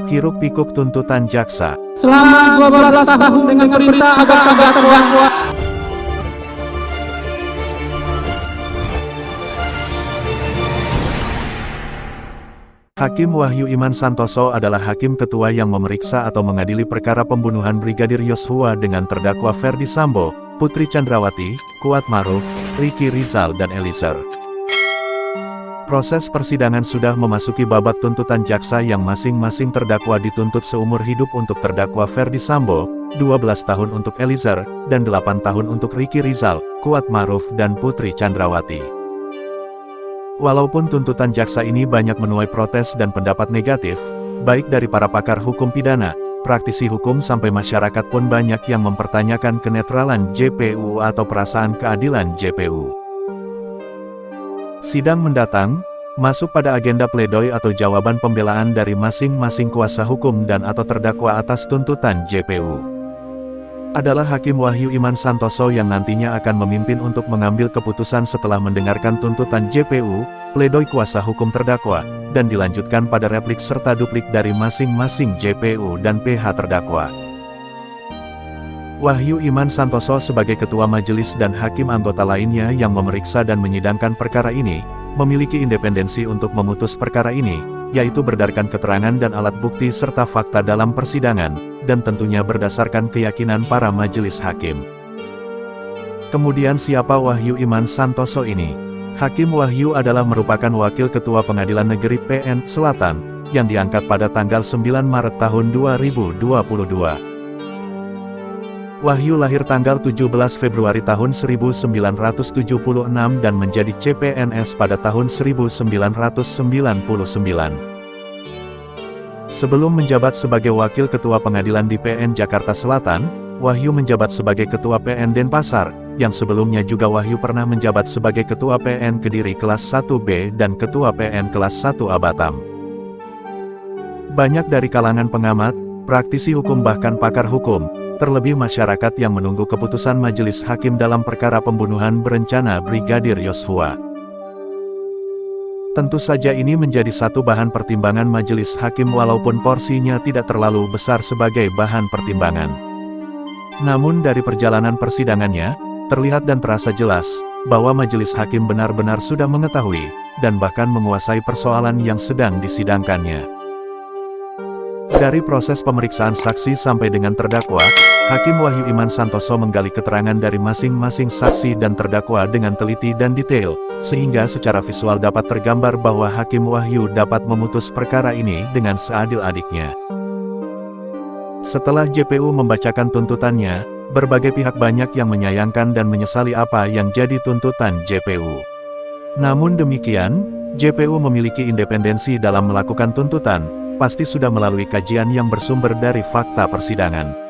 Hiruk pikuk tuntutan jaksa. Selama 12 tahun dengan perintah agar terdakwa Hakim Wahyu Iman Santoso adalah hakim ketua yang memeriksa atau mengadili perkara pembunuhan Brigadir Yosua dengan terdakwa Ferdi Sambo, Putri Chandrawati, Kuat Maruf, Ricky Rizal dan Eliezer. Proses persidangan sudah memasuki babak tuntutan jaksa yang masing-masing terdakwa dituntut seumur hidup untuk terdakwa Ferdi Sambo, 12 tahun untuk Eliezer, dan 8 tahun untuk Ricky Rizal, Kuat Maruf dan Putri Chandrawati. Walaupun tuntutan jaksa ini banyak menuai protes dan pendapat negatif, baik dari para pakar hukum pidana, praktisi hukum sampai masyarakat pun banyak yang mempertanyakan kenetralan JPU atau perasaan keadilan JPU. Sidang mendatang, masuk pada agenda pledoi atau jawaban pembelaan dari masing-masing kuasa hukum dan atau terdakwa atas tuntutan JPU adalah Hakim Wahyu Iman Santoso yang nantinya akan memimpin untuk mengambil keputusan setelah mendengarkan tuntutan JPU, pledoi kuasa hukum terdakwa, dan dilanjutkan pada replik serta duplik dari masing-masing JPU dan PH terdakwa. Wahyu Iman Santoso sebagai ketua majelis dan hakim anggota lainnya yang memeriksa dan menyidangkan perkara ini, memiliki independensi untuk memutus perkara ini, yaitu berdasarkan keterangan dan alat bukti serta fakta dalam persidangan, dan tentunya berdasarkan keyakinan para majelis hakim. Kemudian siapa Wahyu Iman Santoso ini? Hakim Wahyu adalah merupakan Wakil Ketua Pengadilan Negeri PN Selatan, yang diangkat pada tanggal 9 Maret tahun 2022. Wahyu lahir tanggal 17 Februari tahun 1976 dan menjadi CPNS pada tahun 1999. Sebelum menjabat sebagai Wakil Ketua Pengadilan di PN Jakarta Selatan, Wahyu menjabat sebagai Ketua PN Denpasar, yang sebelumnya juga Wahyu pernah menjabat sebagai Ketua PN Kediri kelas 1B dan Ketua PN kelas 1A Batam. Banyak dari kalangan pengamat, praktisi hukum bahkan pakar hukum, terlebih masyarakat yang menunggu keputusan majelis hakim dalam perkara pembunuhan berencana Brigadir Yosua. Tentu saja ini menjadi satu bahan pertimbangan majelis hakim walaupun porsinya tidak terlalu besar sebagai bahan pertimbangan. Namun dari perjalanan persidangannya, terlihat dan terasa jelas, bahwa majelis hakim benar-benar sudah mengetahui, dan bahkan menguasai persoalan yang sedang disidangkannya. Dari proses pemeriksaan saksi sampai dengan terdakwa, Hakim Wahyu Iman Santoso menggali keterangan dari masing-masing saksi dan terdakwa dengan teliti dan detail, sehingga secara visual dapat tergambar bahwa Hakim Wahyu dapat memutus perkara ini dengan seadil-adiknya. Setelah JPU membacakan tuntutannya, berbagai pihak banyak yang menyayangkan dan menyesali apa yang jadi tuntutan JPU. Namun demikian, JPU memiliki independensi dalam melakukan tuntutan, pasti sudah melalui kajian yang bersumber dari fakta persidangan.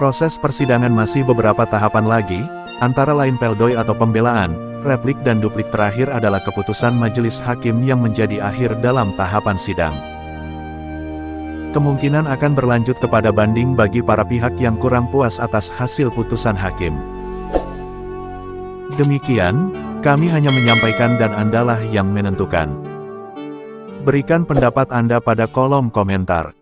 Proses persidangan masih beberapa tahapan lagi, antara lain peldoi atau pembelaan, replik dan duplik terakhir adalah keputusan majelis hakim yang menjadi akhir dalam tahapan sidang. Kemungkinan akan berlanjut kepada banding bagi para pihak yang kurang puas atas hasil putusan hakim. Demikian, kami hanya menyampaikan dan Andalah yang menentukan. Berikan pendapat Anda pada kolom komentar.